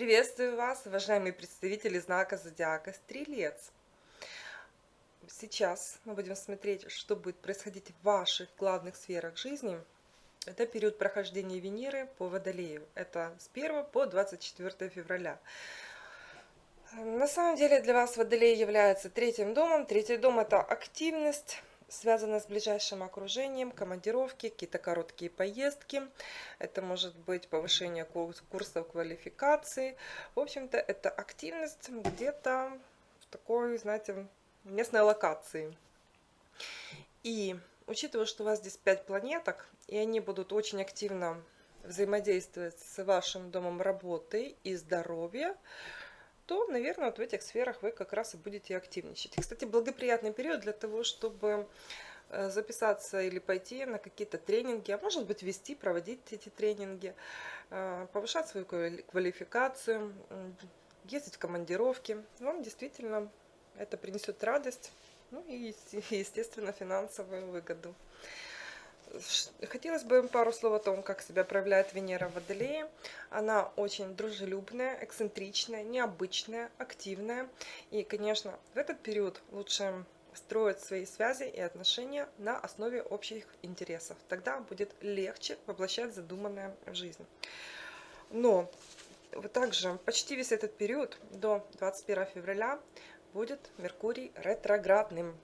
Приветствую вас, уважаемые представители знака Зодиака Стрелец. Сейчас мы будем смотреть, что будет происходить в ваших главных сферах жизни. Это период прохождения Венеры по Водолею. Это с 1 по 24 февраля. На самом деле для вас Водолей является третьим домом. Третий дом – это активность, связано с ближайшим окружением, командировки, какие-то короткие поездки. Это может быть повышение курсов квалификации. В общем-то, это активность где-то в такой, знаете, местной локации. И учитывая, что у вас здесь 5 планеток, и они будут очень активно взаимодействовать с вашим домом работы и здоровья, то, наверное, вот в этих сферах вы как раз и будете активничать. Кстати, благоприятный период для того, чтобы э, записаться или пойти на какие-то тренинги, а может быть вести, проводить эти тренинги, э, повышать свою квалификацию, ездить в командировки. Вам действительно это принесет радость, ну и, естественно, финансовую выгоду. Хотелось бы пару слов о том, как себя проявляет Венера в Водолее. Она очень дружелюбная, эксцентричная, необычная, активная. И, конечно, в этот период лучше строить свои связи и отношения на основе общих интересов. Тогда будет легче воплощать задуманное в жизнь. Но также почти весь этот период до 21 февраля будет Меркурий ретроградным.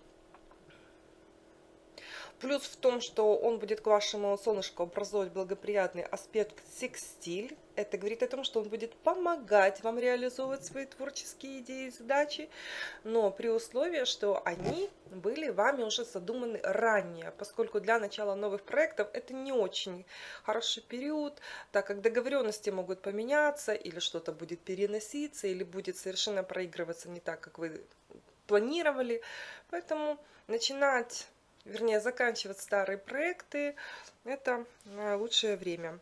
Плюс в том, что он будет к вашему солнышку образовывать благоприятный аспект секстиль. Это говорит о том, что он будет помогать вам реализовывать свои творческие идеи и задачи, но при условии, что они были вами уже задуманы ранее, поскольку для начала новых проектов это не очень хороший период, так как договоренности могут поменяться, или что-то будет переноситься, или будет совершенно проигрываться не так, как вы планировали. Поэтому начинать вернее, заканчивать старые проекты, это э, лучшее время.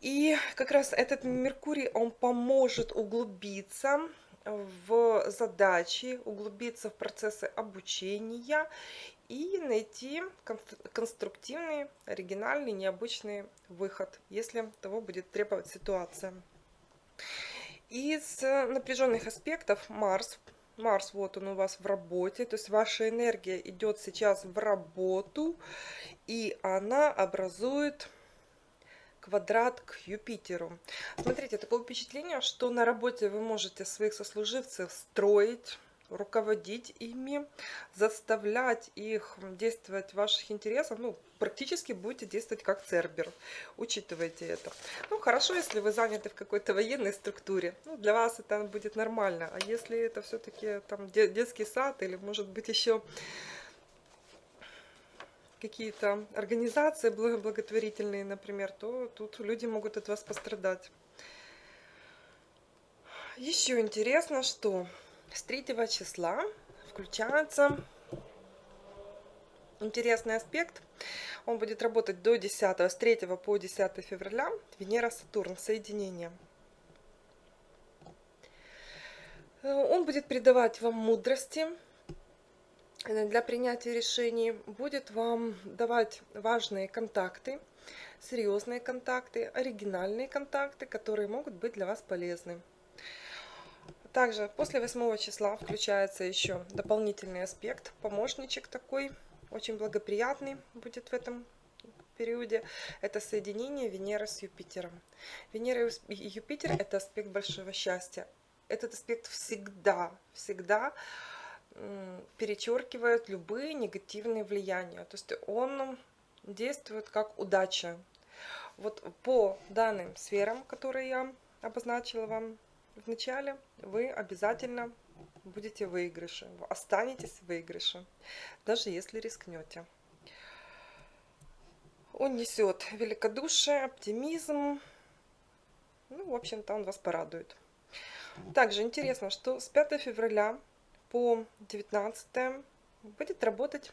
И как раз этот Меркурий, он поможет углубиться в задачи, углубиться в процессы обучения и найти конструктивный, оригинальный, необычный выход, если того будет требовать ситуация. Из напряженных аспектов Марс Марс, вот он у вас в работе, то есть ваша энергия идет сейчас в работу, и она образует квадрат к Юпитеру. Смотрите, такое впечатление, что на работе вы можете своих сослуживцев строить, руководить ими, заставлять их действовать в ваших интересах, ну, практически будете действовать как Цербер. Учитывайте это. Ну, хорошо, если вы заняты в какой-то военной структуре. Ну, для вас это будет нормально. А если это все-таки там детский сад или, может быть, еще какие-то организации благотворительные, например, то тут люди могут от вас пострадать. Еще интересно, что с 3 числа включается интересный аспект. Он будет работать до 10, с 3 по 10 февраля. Венера-Сатурн, соединение. Он будет придавать вам мудрости для принятия решений, будет вам давать важные контакты, серьезные контакты, оригинальные контакты, которые могут быть для вас полезны. Также после 8 числа включается еще дополнительный аспект, помощничек такой, очень благоприятный будет в этом периоде. Это соединение Венеры с Юпитером. Венера и Юпитер – это аспект большого счастья. Этот аспект всегда, всегда перечеркивает любые негативные влияния. То есть он действует как удача. Вот по данным сферам, которые я обозначила вам в начале, вы обязательно будете в выигрыше, останетесь в выигрыше, даже если рискнете. Он несет великодушие, оптимизм, ну, в общем-то, он вас порадует. Также интересно, что с 5 февраля по 19 будет работать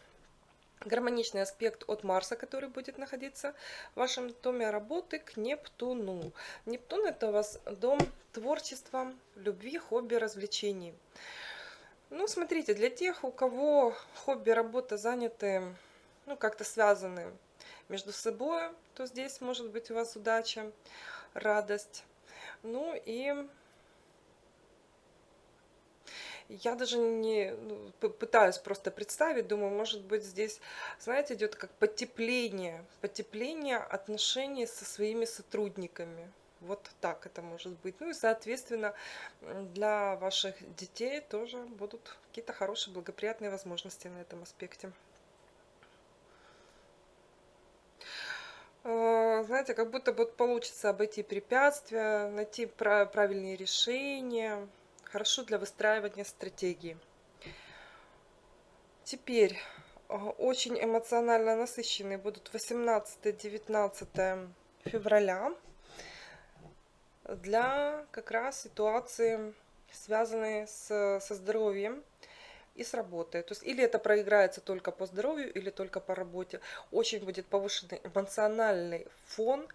гармоничный аспект от Марса, который будет находиться в вашем доме работы к Нептуну. Нептун это у вас дом творчества, любви, хобби, развлечений. Ну, смотрите, для тех, у кого хобби, работа заняты, ну, как-то связаны между собой, то здесь может быть у вас удача, радость. Ну и я даже не ну, пытаюсь просто представить, думаю, может быть здесь, знаете, идет как потепление, потепление отношений со своими сотрудниками. Вот так это может быть. Ну и, соответственно, для ваших детей тоже будут какие-то хорошие, благоприятные возможности на этом аспекте. Э, знаете, как будто бы получится обойти препятствия, найти правильные решения. Хорошо для выстраивания стратегии. Теперь э, очень эмоционально насыщенные будут 18-19 февраля для как раз ситуации, связанные с, со здоровьем и с работой. То есть или это проиграется только по здоровью, или только по работе. Очень будет повышенный эмоциональный фон.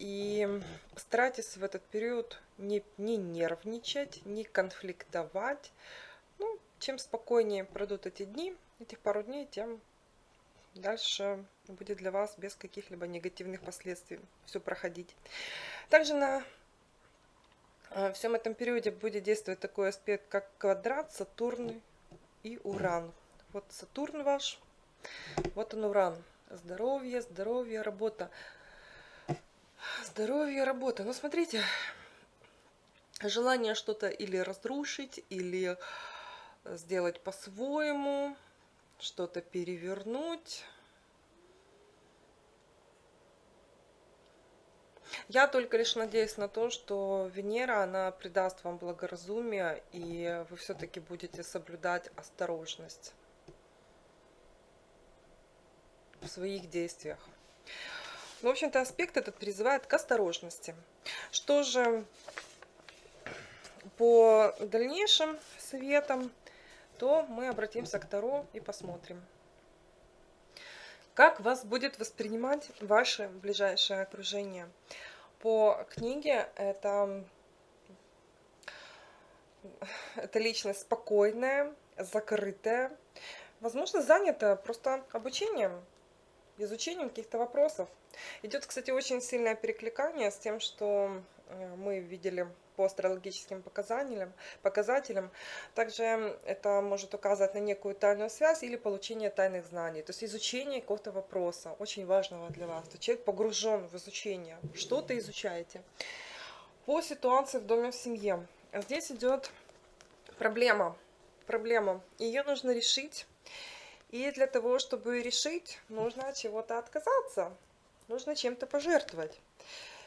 И старайтесь в этот период не, не нервничать, не конфликтовать. Ну, чем спокойнее пройдут эти дни, этих пару дней, тем дальше будет для вас без каких-либо негативных последствий все проходить. Также на э, всем этом периоде будет действовать такой аспект, как квадрат Сатурн и Уран. Вот Сатурн ваш, вот он Уран. Здоровье, здоровье, работа. Здоровье, работа. Ну, смотрите, желание что-то или разрушить, или сделать по-своему, что-то перевернуть. Я только лишь надеюсь на то, что Венера, она придаст вам благоразумие, и вы все-таки будете соблюдать осторожность в своих действиях. Ну, в общем-то, аспект этот призывает к осторожности. Что же по дальнейшим советам, то мы обратимся к Таро и посмотрим. Как вас будет воспринимать ваше ближайшее окружение? По книге это, это личность спокойная, закрытая, возможно, занята просто обучением, изучением каких-то вопросов. Идет, кстати, очень сильное перекликание с тем, что э, мы видели по астрологическим показателям, показателям. Также это может указывать на некую тайную связь или получение тайных знаний. То есть изучение какого-то вопроса, очень важного для вас. То человек погружен в изучение, что-то изучаете. По ситуации в доме в семье. Здесь идет проблема. Проблема. Ее нужно решить. И для того, чтобы решить, нужно от чего-то отказаться. Нужно чем-то пожертвовать.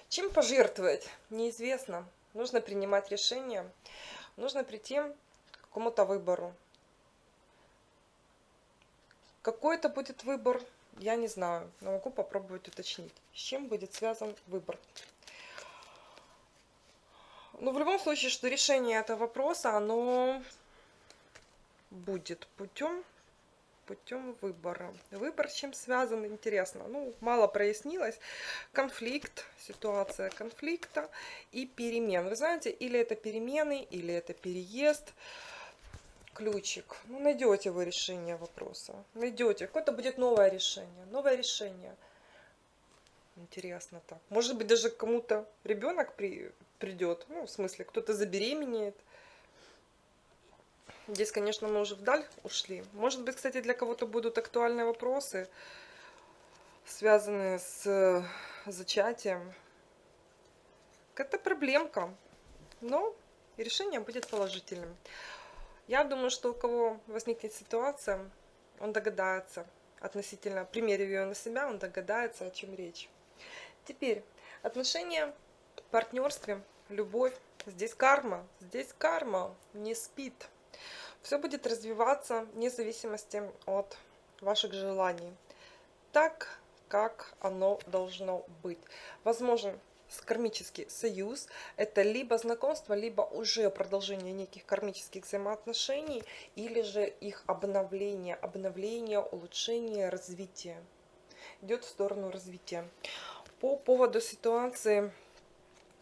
Чем пожертвовать? Неизвестно. Нужно принимать решение. Нужно прийти к какому-то выбору. Какой это будет выбор, я не знаю, но могу попробовать уточнить. С чем будет связан выбор? Ну, в любом случае, что решение этого вопроса, оно будет путем путем выбора. Выбор чем связан, интересно. Ну, мало прояснилось. Конфликт, ситуация конфликта и перемен. Вы знаете, или это перемены, или это переезд. Ключик. Ну, найдете вы решение вопроса. Найдете. Какое-то будет новое решение. Новое решение. Интересно так. Может быть, даже кому-то ребенок при, придет. Ну, в смысле, кто-то забеременеет. Здесь, конечно, мы уже вдаль ушли. Может быть, кстати, для кого-то будут актуальные вопросы, связанные с э, зачатием. Какая-то проблемка, но решение будет положительным. Я думаю, что у кого возникнет ситуация, он догадается относительно, примерив ее на себя, он догадается, о чем речь. Теперь, отношения партнерстве, любовь. Здесь карма, здесь карма не спит. Все будет развиваться вне зависимости от ваших желаний. Так, как оно должно быть. Возможен кармический союз. Это либо знакомство, либо уже продолжение неких кармических взаимоотношений, или же их обновление, обновление, улучшение, развитие. Идет в сторону развития. По поводу ситуации,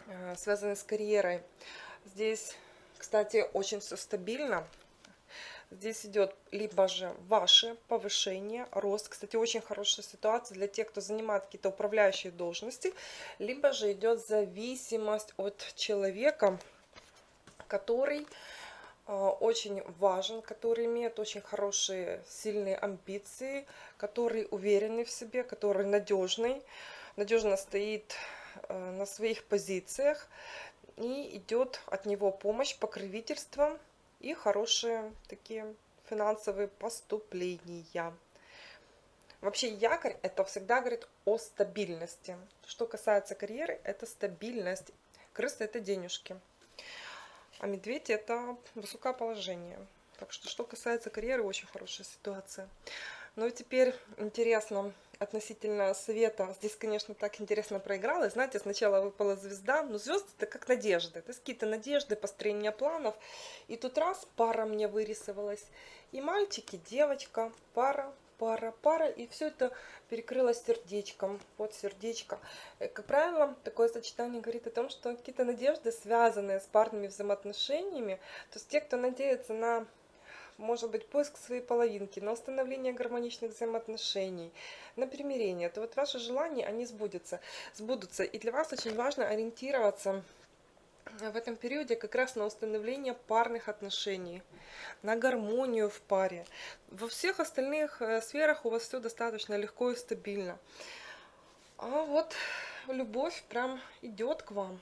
э, связанной с карьерой. Здесь, кстати, очень все стабильно Здесь идет либо же ваше повышение, рост. Кстати, очень хорошая ситуация для тех, кто занимает какие-то управляющие должности. Либо же идет зависимость от человека, который э, очень важен, который имеет очень хорошие, сильные амбиции, который уверенный в себе, который надежный, надежно стоит э, на своих позициях и идет от него помощь, покровительство и хорошие такие финансовые поступления. Вообще якорь это всегда говорит о стабильности. Что касается карьеры, это стабильность. Крыса это денежки. А медведь это высокое положение. Так что, что касается карьеры, очень хорошая ситуация. Ну и теперь интересно относительно света. Здесь, конечно, так интересно проиграла. Знаете, сначала выпала звезда, но звезды это как надежды. Это какие-то надежды, построение планов. И тут раз пара мне вырисовалась. И мальчики, девочка, пара, пара, пара, и все это перекрылось сердечком, вот сердечко. Э, как правило, такое сочетание говорит о том, что какие-то надежды, связанные с парными взаимоотношениями, то есть те, кто надеется на может быть поиск своей половинки, на установление гармоничных взаимоотношений, на примирение, то вот ваши желания, они сбудутся. сбудутся. И для вас очень важно ориентироваться в этом периоде как раз на установление парных отношений, на гармонию в паре. Во всех остальных э, сферах у вас все достаточно легко и стабильно. А вот любовь прям идет к вам.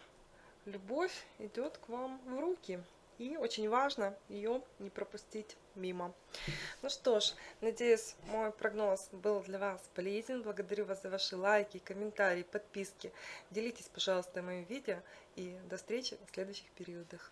Любовь идет к вам в руки. И очень важно ее не пропустить мимо. Ну что ж, надеюсь, мой прогноз был для вас полезен. Благодарю вас за ваши лайки, комментарии, подписки. Делитесь, пожалуйста, моим видео. И до встречи в следующих периодах.